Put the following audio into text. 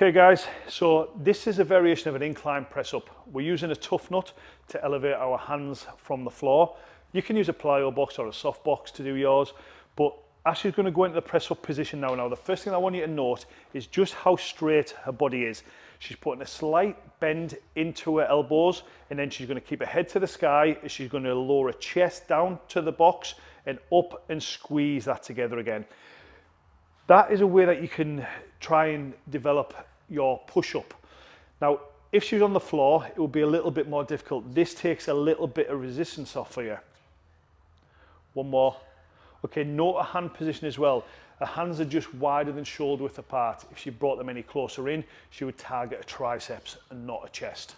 Okay guys, so this is a variation of an incline press up. We're using a tough nut to elevate our hands from the floor. You can use a plyo box or a soft box to do yours, but Ashley's going to go into the press up position now. Now the first thing I want you to note is just how straight her body is. She's putting a slight bend into her elbows and then she's going to keep her head to the sky. She's going to lower her chest down to the box and up and squeeze that together again. That is a way that you can try and develop your push-up. Now, if she's on the floor, it will be a little bit more difficult. This takes a little bit of resistance off for you. One more. Okay, note a hand position as well. Her hands are just wider than shoulder width apart. If she brought them any closer in, she would target a triceps and not a chest.